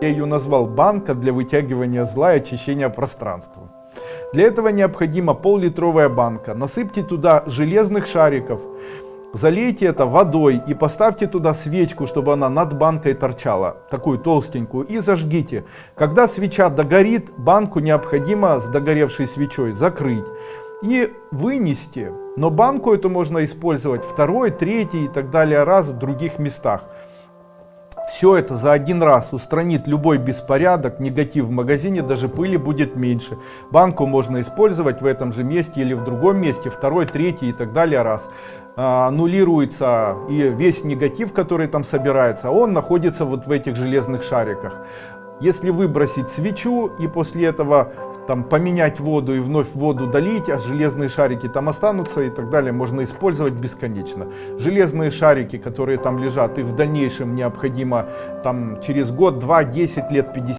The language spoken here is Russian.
Я ее назвал банка для вытягивания зла и очищения пространства. Для этого необходима пол-литровая банка. Насыпьте туда железных шариков, залейте это водой и поставьте туда свечку, чтобы она над банкой торчала, такую толстенькую, и зажгите. Когда свеча догорит, банку необходимо с догоревшей свечой закрыть и вынести. Но банку эту можно использовать второй, третий и так далее раз в других местах. Все это за один раз устранит любой беспорядок, негатив в магазине, даже пыли будет меньше. Банку можно использовать в этом же месте или в другом месте, второй, третий и так далее раз. Аннулируется и весь негатив, который там собирается, он находится вот в этих железных шариках. Если выбросить свечу и после этого там поменять воду и вновь воду долить, а железные шарики там останутся и так далее, можно использовать бесконечно. Железные шарики, которые там лежат, их в дальнейшем необходимо там через год, два, десять лет, 50